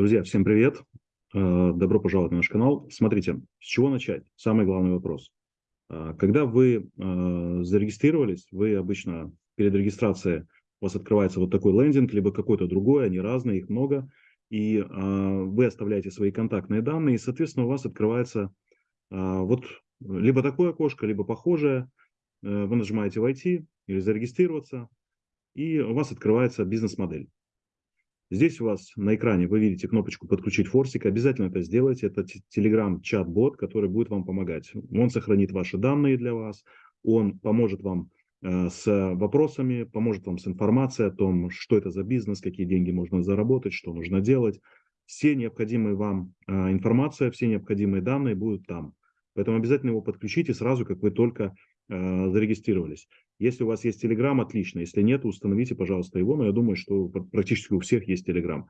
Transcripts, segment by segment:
Друзья, всем привет. Э, добро пожаловать на наш канал. Смотрите, с чего начать? Самый главный вопрос. Э, когда вы э, зарегистрировались, вы обычно перед регистрацией у вас открывается вот такой лендинг, либо какой-то другой, они разные, их много, и вы оставляете свои контактные данные, и, соответственно, у вас открывается вот либо такое окошко, либо похожее, вы нажимаете «Войти» или «Зарегистрироваться», и у вас открывается бизнес-модель. Здесь у вас на экране вы видите кнопочку «Подключить форсик». Обязательно это сделайте. Это Telegram чат-бот, который будет вам помогать. Он сохранит ваши данные для вас. Он поможет вам э, с вопросами, поможет вам с информацией о том, что это за бизнес, какие деньги можно заработать, что нужно делать. Все необходимые вам э, информация, все необходимые данные будут там. Поэтому обязательно его подключите сразу, как вы только зарегистрировались. Если у вас есть Telegram, отлично. Если нет, установите, пожалуйста, его. Но я думаю, что практически у всех есть Telegram.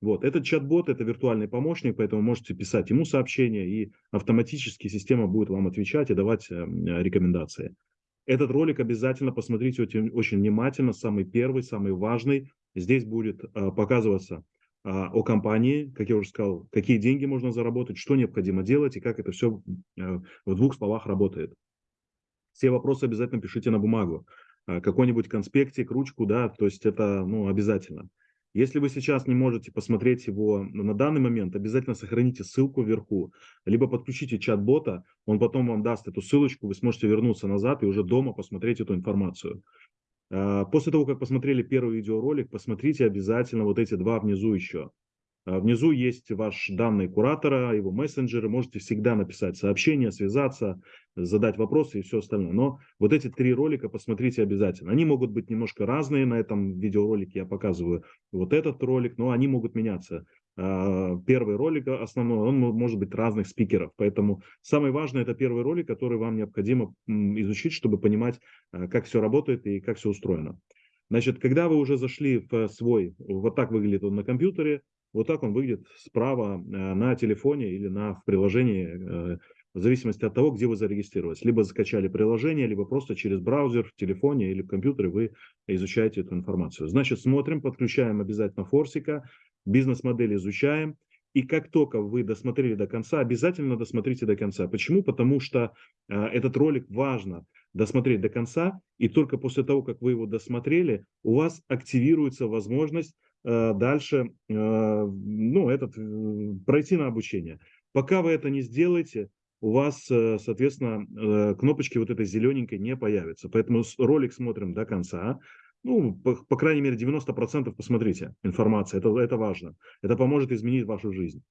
Вот. Этот чат-бот – это виртуальный помощник, поэтому можете писать ему сообщения, и автоматически система будет вам отвечать и давать э, рекомендации. Этот ролик обязательно посмотрите очень, очень внимательно, самый первый, самый важный. Здесь будет э, показываться о компании, как я уже сказал, какие деньги можно заработать, что необходимо делать и как это все э, в двух словах работает. Все вопросы обязательно пишите на бумагу, а, какой-нибудь конспектик, ручку, да, то есть это ну, обязательно. Если вы сейчас не можете посмотреть его на данный момент, обязательно сохраните ссылку вверху, либо подключите чат-бота, он потом вам даст эту ссылочку, вы сможете вернуться назад и уже дома посмотреть эту информацию. А, после того, как посмотрели первый видеоролик, посмотрите обязательно вот эти два внизу еще. А, внизу есть ваш данные куратора, его мессенджеры. Можете всегда написать сообщение, связаться, задать вопросы и все остальное. Но вот эти три ролика посмотрите обязательно. Они могут быть немножко разные. На этом видеоролике я показываю вот этот ролик, но они могут меняться. А, первый ролик основной, он может быть разных спикеров. Поэтому самое важное это первый ролик, который вам необходимо изучить, чтобы понимать, а, как все работает и как все устроено. Значит, когда вы уже зашли в свой, вот так выглядит он на компьютере, вот так он выглядит справа а, на телефоне или на, в приложении, в зависимости от того, где вы зарегистрировались. Либо закачали приложение, либо просто через браузер в телефоне или в компьютере вы изучаете эту информацию. Значит, смотрим, подключаем обязательно форсика, бизнес-модель изучаем. И как только вы досмотрели до конца, обязательно досмотрите до конца. Почему? Потому что э, этот ролик важно досмотреть до конца, и только после того, как вы его досмотрели, у вас активируется возможность э, дальше э, ну, этот, э, пройти на обучение. Пока вы это не сделаете, у вас, э, соответственно, э, кнопочки вот этой зелененькой не появятся. Поэтому ролик смотрим до конца ну, по, по крайней мере, 90% посмотрите информация, это, это важно. Это поможет изменить вашу жизнь.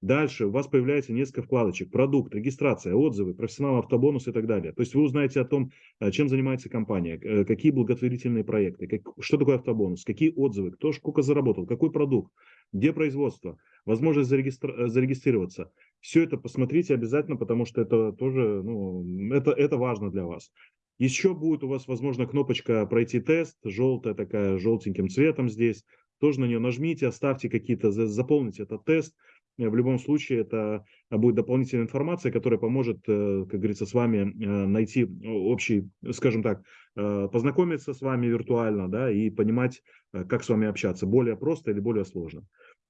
Дальше у вас появляется несколько вкладочек. Продукт, регистрация, отзывы, профессионал, автобонус и так далее. То есть вы узнаете о том, э, чем занимается компания, э, какие благотворительные проекты, как, что такое автобонус, какие отзывы, кто сколько заработал, какой продукт, где производство, возможность зарегистр... Э, зарегистрироваться. Все это посмотрите обязательно, потому что это тоже ну, это, это важно для вас. Еще будет у вас, возможно, кнопочка «Пройти тест», желтая такая, желтеньким цветом здесь. Тоже на нее нажмите, оставьте какие-то, заполните этот тест. Э, в любом случае, это будет дополнительная информация, которая поможет, э, как говорится, с вами э, найти общий, скажем так, познакомиться с вами виртуально, да, и понимать, как с вами общаться, более просто или более сложно.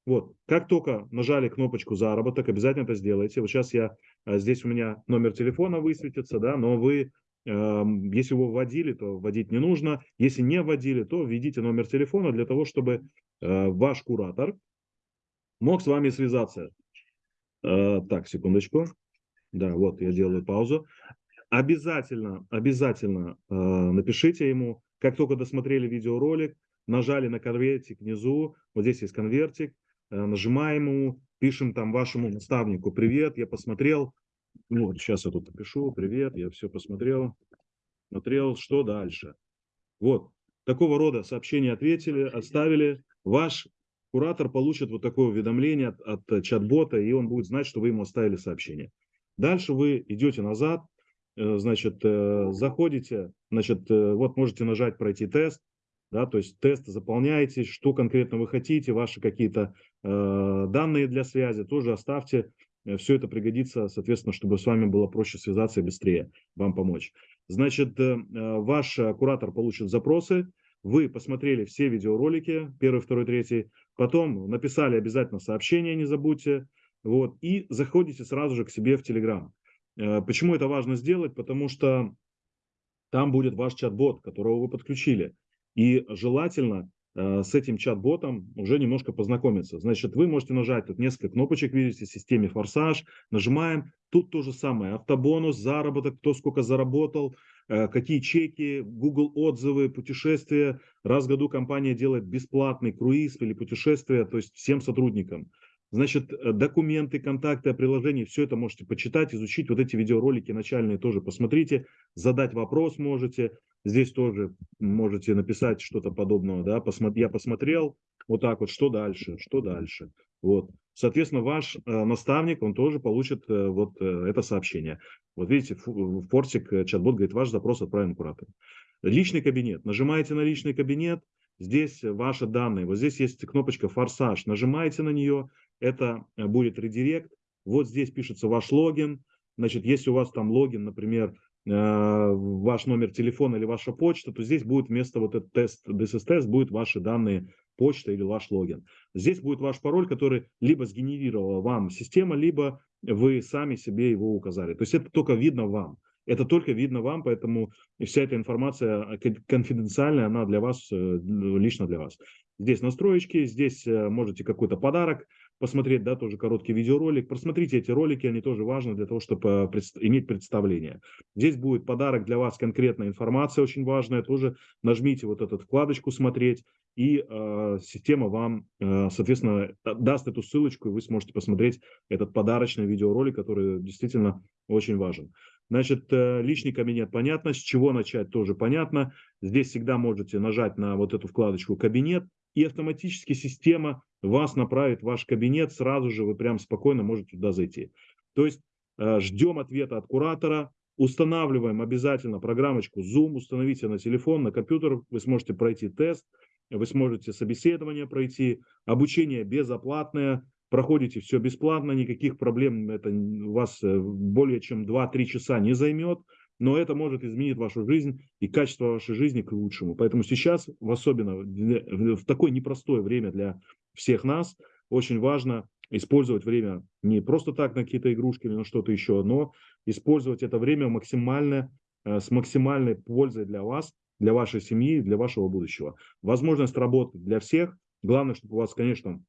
Вот, как только нажали кнопочку «Заработок», обязательно это сделайте. Вот сейчас я, здесь у меня номер телефона высветится, да, но вы если вы вводили, то вводить не нужно. Если не вводили, то введите номер телефона для того, чтобы э, ваш куратор мог с вами связаться. Э, так, секундочку. Да, вот я делаю паузу. Обязательно, обязательно э, напишите ему, как только досмотрели видеоролик, нажали на конвертик внизу, вот здесь есть конвертик, нажимаем ему, пишем там вашему наставнику «Привет, я посмотрел, ну, вот сейчас я тут напишу, привет, я все посмотрел, смотрел, что дальше. Вот, такого рода сообщения ответили, оставили. Ваш куратор получит вот такое уведомление от, от чат-бота, и он будет знать, что вы ему оставили сообщение. Дальше вы идете назад, э, значит, э, заходите, значит, э, вот можете нажать «Пройти тест», да, то есть тест заполняете, что конкретно вы хотите, ваши какие-то э, данные для связи тоже оставьте, Э, все это пригодится, соответственно, чтобы с вами было проще связаться и быстрее вам помочь. Значит, э, э, ваш куратор получит запросы, вы посмотрели все видеоролики, первый, второй, третий, потом написали обязательно сообщение, не забудьте, вот, и заходите сразу же к себе в Telegram. Э, почему это важно сделать? Потому что там будет ваш чат-бот, которого вы подключили. И желательно с этим чат-ботом уже немножко познакомиться. Значит, вы можете нажать тут несколько кнопочек, видите, в системе «Форсаж». Нажимаем. Тут то же самое. Автобонус, заработок, кто сколько заработал, э, какие чеки, Google отзывы, путешествия. Раз в году компания делает бесплатный круиз или путешествие, то есть всем сотрудникам. Значит, э, документы, контакты о приложении, все это можете почитать, изучить. Вот эти видеоролики начальные тоже посмотрите, задать вопрос можете. Здесь тоже можете написать что-то подобного, да, я посмотрел, вот так вот, что дальше, что дальше. Вот. Соответственно, ваш э, наставник, он тоже получит э, вот э, это сообщение. Вот видите, Фортик, э, чат-бот говорит, ваш запрос отправлен куратору. Личный кабинет. Нажимаете на личный кабинет, здесь ваши данные. Вот здесь есть кнопочка «Форсаж». Нажимаете на нее, это э, будет редирект. Вот здесь пишется ваш логин. Значит, если у вас там логин, например, ваш номер телефона или ваша почта, то здесь будет вместо вот этот тест, DSS-тест, будет ваши данные почта или ваш логин. Здесь будет ваш пароль, который либо сгенерировала вам система, либо вы сами себе его указали. То есть это только видно вам. Это только видно вам, поэтому вся эта информация э, конфиденциальная, она для вас, лично для вас. Здесь настроечки, здесь можете какой-то подарок посмотреть, да, тоже короткий видеоролик. Просмотрите эти ролики, они тоже важны для того, чтобы иметь представление. Здесь будет подарок для вас, конкретная информация очень важная, тоже нажмите вот эту вкладочку «Смотреть», и э, система вам, э, соответственно, даст эту ссылочку, и вы сможете посмотреть этот подарочный видеоролик, который действительно очень важен. Значит, э, личный кабинет понятно, с чего начать тоже понятно. Здесь всегда можете нажать на вот эту вкладочку «Кабинет», и автоматически система вас направит в ваш кабинет, сразу же вы прям спокойно можете туда зайти. То есть э, ждем ответа от куратора, устанавливаем обязательно программочку Zoom, установите на телефон, на компьютер, вы сможете пройти тест, вы сможете собеседование пройти, обучение безоплатное, проходите все бесплатно, никаких проблем это вас э, более чем 2-3 часа не займет, но это может изменить вашу жизнь и качество вашей жизни к лучшему. Поэтому сейчас, особенно в такое непростое время для всех нас, очень важно использовать время не просто так на какие-то игрушки или на что-то еще, но использовать это время максимально, э, с максимальной пользой для вас, для вашей семьи, для вашего будущего. Возможность работы для всех. Главное, чтобы у вас, конечно,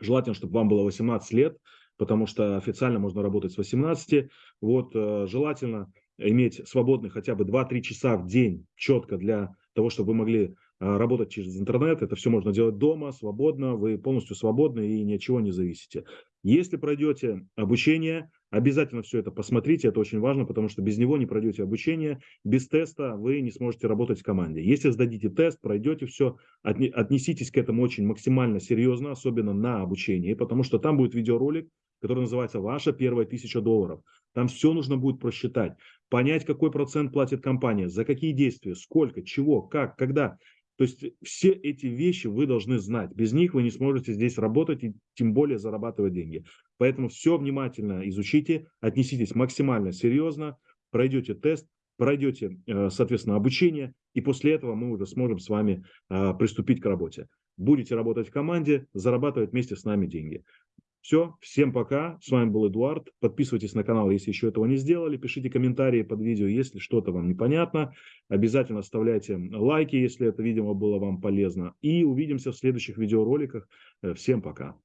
желательно, чтобы вам было 18 лет, потому что официально можно работать с 18. Вот, э, желательно иметь свободных хотя бы 2-3 часа в день четко для того, чтобы вы могли а, работать через интернет. Это все можно делать дома, свободно, вы полностью свободны и ни от чего не зависите. Если пройдете обучение, обязательно все это посмотрите, это очень важно, потому что без него не пройдете обучение, без теста вы не сможете работать в команде. Если сдадите тест, пройдете все, отнеситесь к этому очень максимально серьезно, особенно на обучении, потому что там будет видеоролик, который называется «Ваша первая тысяча долларов». Там все нужно будет просчитать, понять, какой процент платит компания, за какие действия, сколько, чего, как, когда. То есть все эти вещи вы должны знать. Без них вы не сможете здесь работать и тем более зарабатывать деньги. Поэтому все внимательно изучите, отнеситесь максимально серьезно, пройдете тест, пройдете, э, соответственно, обучение, и после этого мы уже сможем с вами э, приступить к работе. Будете работать в команде, зарабатывать вместе с нами деньги. Все, всем пока. С вами был Эдуард. Подписывайтесь на канал, если еще этого не сделали. Пишите комментарии под видео, если что-то вам непонятно. Обязательно оставляйте лайки, если это видео было вам полезно. И увидимся в следующих видеороликах. Э, всем пока.